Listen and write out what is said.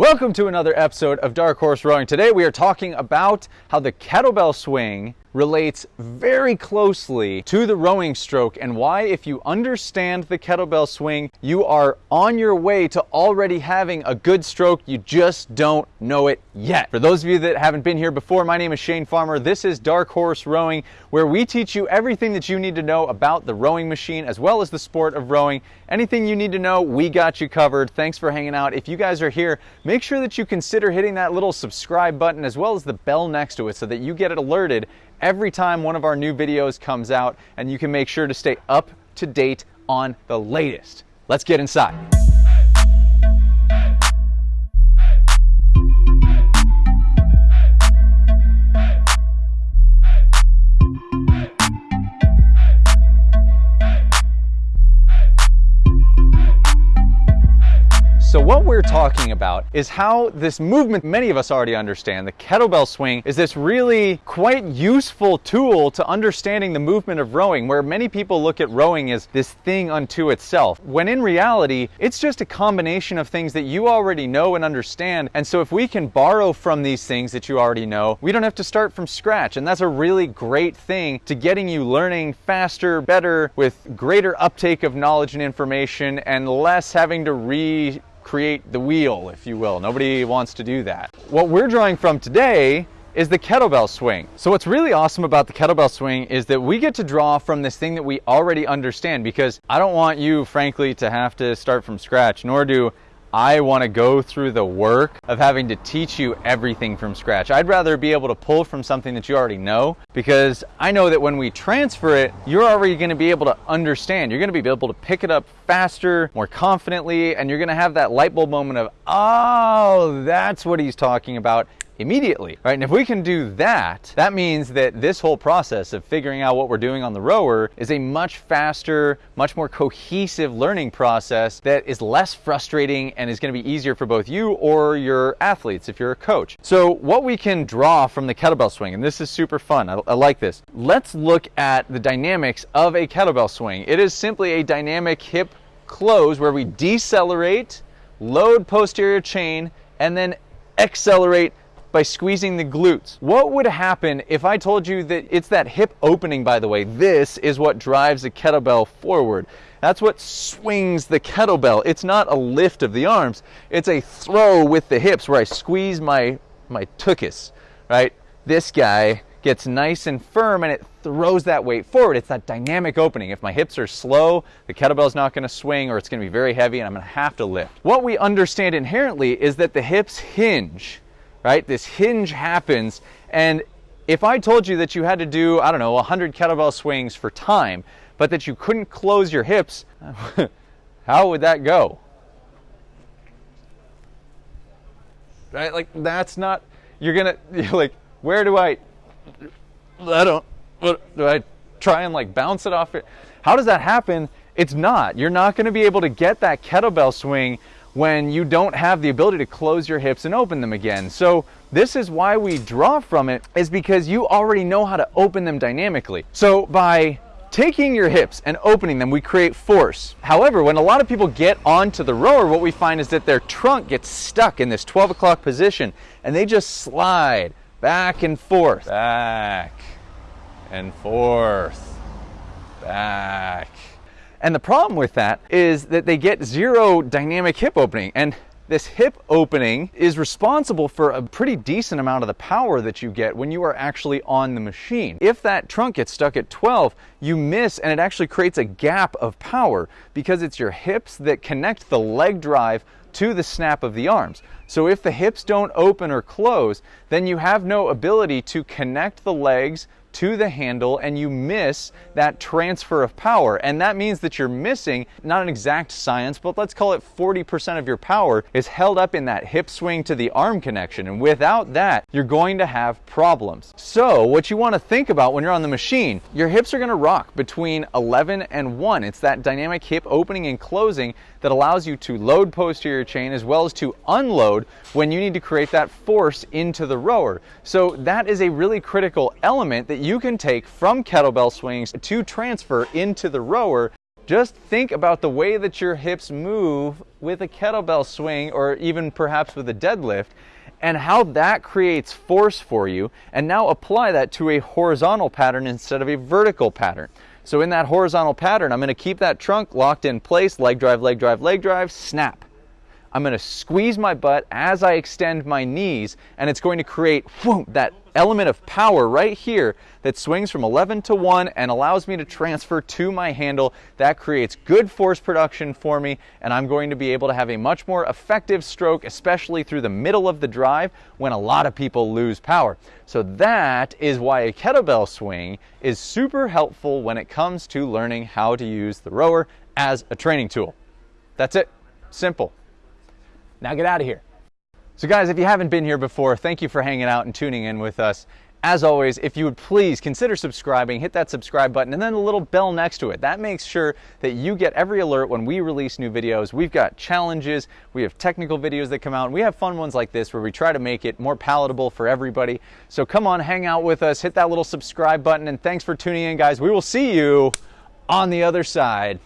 Welcome to another episode of Dark Horse Rowing. Today we are talking about how the kettlebell swing relates very closely to the rowing stroke and why if you understand the kettlebell swing, you are on your way to already having a good stroke. You just don't know it yet. For those of you that haven't been here before, my name is Shane Farmer. This is Dark Horse Rowing, where we teach you everything that you need to know about the rowing machine as well as the sport of rowing. Anything you need to know, we got you covered. Thanks for hanging out. If you guys are here, make sure that you consider hitting that little subscribe button as well as the bell next to it so that you get it alerted every time one of our new videos comes out and you can make sure to stay up to date on the latest. Let's get inside. So what we're talking about is how this movement, many of us already understand, the kettlebell swing is this really quite useful tool to understanding the movement of rowing, where many people look at rowing as this thing unto itself, when in reality, it's just a combination of things that you already know and understand. And so if we can borrow from these things that you already know, we don't have to start from scratch. And that's a really great thing to getting you learning faster, better, with greater uptake of knowledge and information, and less having to re create the wheel, if you will. Nobody wants to do that. What we're drawing from today is the kettlebell swing. So what's really awesome about the kettlebell swing is that we get to draw from this thing that we already understand because I don't want you, frankly, to have to start from scratch, nor do I want to go through the work of having to teach you everything from scratch. I'd rather be able to pull from something that you already know because I know that when we transfer it, you're already going to be able to understand. You're going to be able to pick it up faster, more confidently, and you're going to have that light bulb moment of, oh, that's what he's talking about immediately, right? And if we can do that, that means that this whole process of figuring out what we're doing on the rower is a much faster, much more cohesive learning process that is less frustrating and is going to be easier for both you or your athletes if you're a coach. So what we can draw from the kettlebell swing, and this is super fun, I, I like this. Let's look at the dynamics of a kettlebell swing. It is simply a dynamic hip close where we decelerate, load posterior chain, and then accelerate by squeezing the glutes. What would happen if I told you that it's that hip opening, by the way? This is what drives the kettlebell forward. That's what swings the kettlebell. It's not a lift of the arms, it's a throw with the hips where I squeeze my, my tuchus, right? This guy gets nice and firm and it throws that weight forward. It's that dynamic opening. If my hips are slow, the kettlebell's not going to swing or it's going to be very heavy and I'm going to have to lift. What we understand inherently is that the hips hinge right? This hinge happens. And if I told you that you had to do, I don't know, 100 kettlebell swings for time, but that you couldn't close your hips, how would that go? Right? Like, that's not, you're gonna, you're like, where do I, I don't, what, do I try and like bounce it off it? How does that happen? It's not. You're not gonna be able to get that kettlebell swing when you don't have the ability to close your hips and open them again. So this is why we draw from it is because you already know how to open them dynamically. So by taking your hips and opening them, we create force. However, when a lot of people get onto the rower, what we find is that their trunk gets stuck in this 12 o'clock position and they just slide back and forth, back and forth, back and the problem with that is that they get zero dynamic hip opening. And this hip opening is responsible for a pretty decent amount of the power that you get when you are actually on the machine. If that trunk gets stuck at 12, you miss and it actually creates a gap of power because it's your hips that connect the leg drive to the snap of the arms. So if the hips don't open or close, then you have no ability to connect the legs to the handle and you miss that transfer of power. And that means that you're missing not an exact science, but let's call it 40% of your power is held up in that hip swing to the arm connection. And without that, you're going to have problems. So what you want to think about when you're on the machine, your hips are going to rock between 11 and 1. It's that dynamic hip opening and closing that allows you to load posterior chain as well as to unload when you need to create that force into the rower. So that is a really critical element that you can take from kettlebell swings to transfer into the rower just think about the way that your hips move with a kettlebell swing or even perhaps with a deadlift and how that creates force for you and now apply that to a horizontal pattern instead of a vertical pattern. So in that horizontal pattern, I'm gonna keep that trunk locked in place, leg drive, leg drive, leg drive, snap. I'm going to squeeze my butt as I extend my knees, and it's going to create whoom, that element of power right here that swings from 11 to 1 and allows me to transfer to my handle. That creates good force production for me, and I'm going to be able to have a much more effective stroke, especially through the middle of the drive when a lot of people lose power. So that is why a kettlebell swing is super helpful when it comes to learning how to use the rower as a training tool. That's it. Simple. Now get out of here. So guys, if you haven't been here before, thank you for hanging out and tuning in with us. As always, if you would please consider subscribing, hit that subscribe button and then the little bell next to it. That makes sure that you get every alert when we release new videos. We've got challenges, we have technical videos that come out, and we have fun ones like this where we try to make it more palatable for everybody. So come on, hang out with us, hit that little subscribe button, and thanks for tuning in, guys. We will see you on the other side.